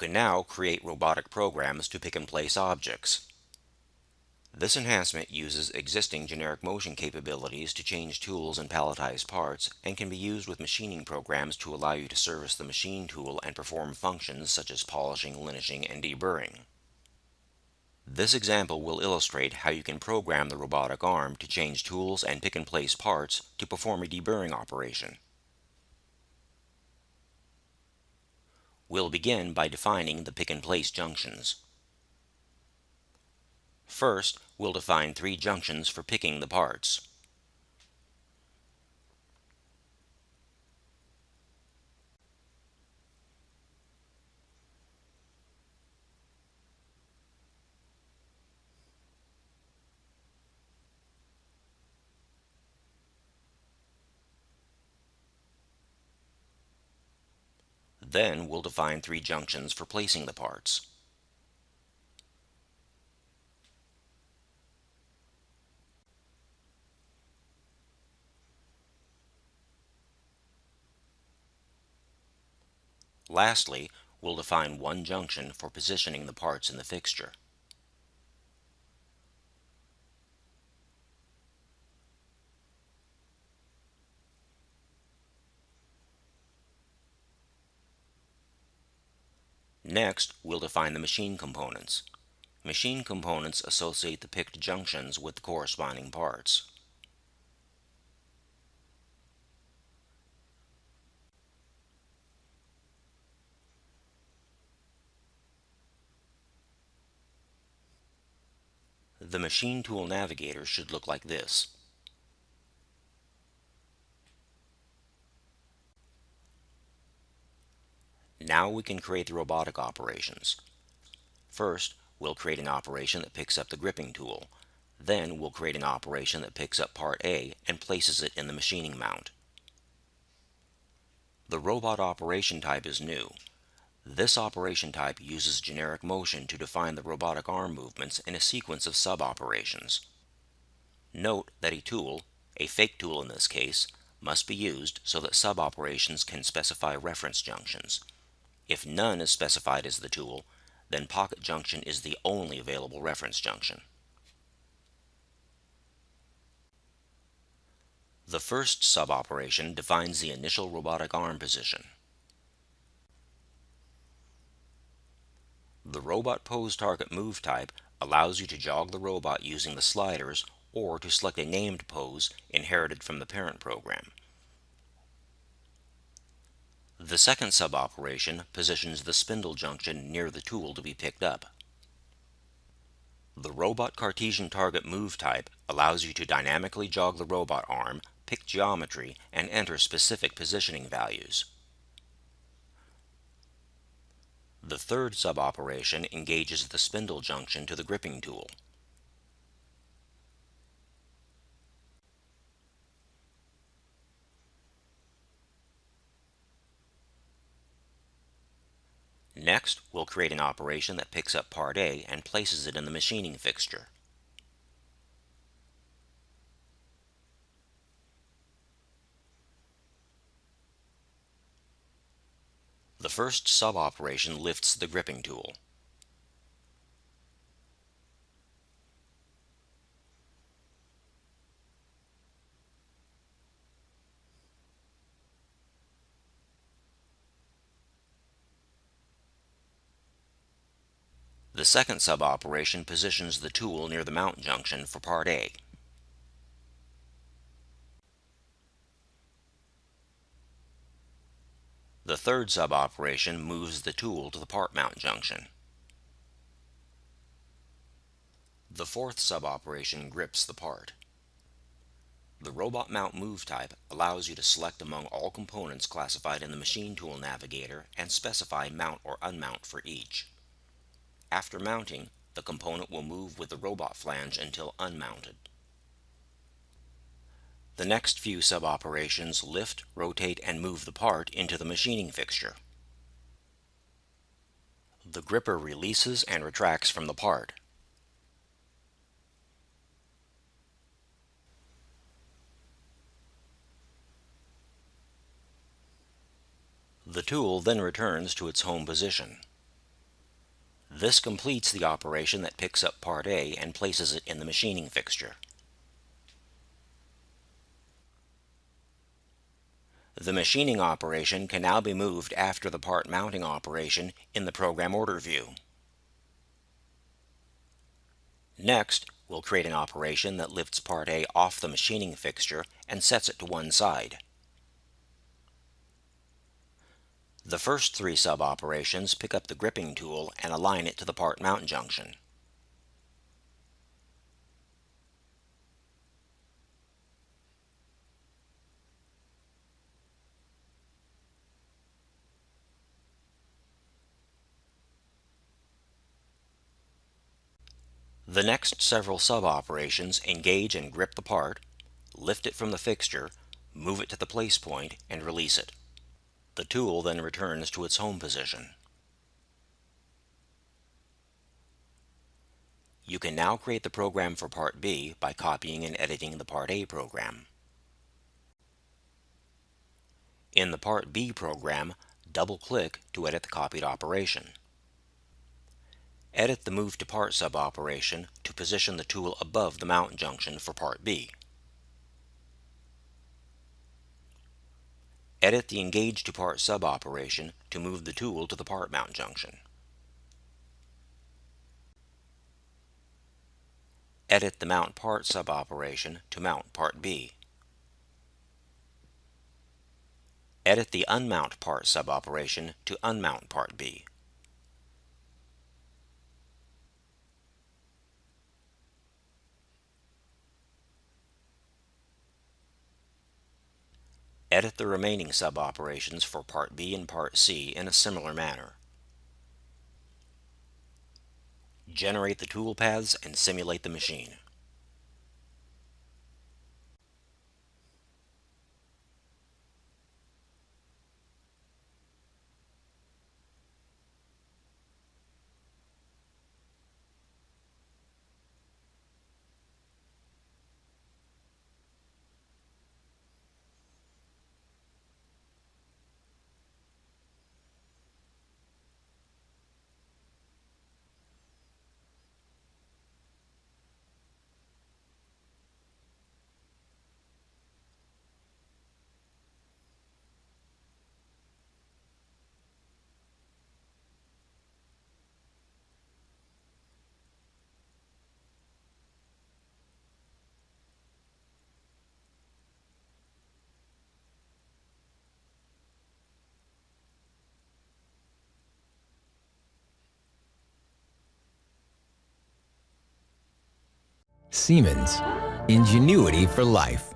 can now create robotic programs to pick and place objects. This enhancement uses existing generic motion capabilities to change tools and palletize parts and can be used with machining programs to allow you to service the machine tool and perform functions such as polishing, linishing, and deburring. This example will illustrate how you can program the robotic arm to change tools and pick and place parts to perform a deburring operation. We'll begin by defining the pick and place junctions. First, we'll define three junctions for picking the parts. Then we'll define three junctions for placing the parts. Lastly, we'll define one junction for positioning the parts in the fixture. Next, we'll define the machine components. Machine components associate the picked junctions with the corresponding parts. The machine tool navigator should look like this. Now we can create the robotic operations. First, we'll create an operation that picks up the gripping tool. Then we'll create an operation that picks up part A and places it in the machining mount. The robot operation type is new. This operation type uses generic motion to define the robotic arm movements in a sequence of sub-operations. Note that a tool, a fake tool in this case, must be used so that sub-operations can specify reference junctions. If none is specified as the tool, then pocket junction is the only available reference junction. The first sub-operation defines the initial robotic arm position. The Robot Pose Target Move type allows you to jog the robot using the sliders or to select a named pose inherited from the parent program. The second sub-operation positions the spindle junction near the tool to be picked up. The Robot Cartesian Target Move type allows you to dynamically jog the robot arm, pick geometry, and enter specific positioning values. The third sub-operation engages the spindle junction to the gripping tool. Next, we'll create an operation that picks up part A and places it in the machining fixture. The first sub-operation lifts the gripping tool. The second sub-operation positions the tool near the mount junction for part A. The third sub-operation moves the tool to the part mount junction. The fourth sub-operation grips the part. The Robot Mount Move type allows you to select among all components classified in the Machine Tool Navigator and specify mount or unmount for each. After mounting, the component will move with the robot flange until unmounted. The next few sub-operations lift, rotate, and move the part into the machining fixture. The gripper releases and retracts from the part. The tool then returns to its home position. This completes the operation that picks up part A and places it in the machining fixture. The machining operation can now be moved after the part mounting operation in the program order view. Next, we'll create an operation that lifts part A off the machining fixture and sets it to one side. The first three sub-operations pick up the gripping tool and align it to the part mount junction. The next several sub-operations engage and grip the part, lift it from the fixture, move it to the place point, and release it. The tool then returns to its home position. You can now create the program for Part B by copying and editing the Part A program. In the Part B program, double-click to edit the copied operation. Edit the Move to Part sub-operation to position the tool above the mount junction for Part B. Edit the Engage to Part sub-operation to move the tool to the part mount junction. Edit the Mount Part sub-operation to mount Part B. Edit the Unmount Part sub-operation to unmount Part B. Edit the remaining sub-operations for Part B and Part C in a similar manner. Generate the tool paths and simulate the machine. Siemens, ingenuity for life.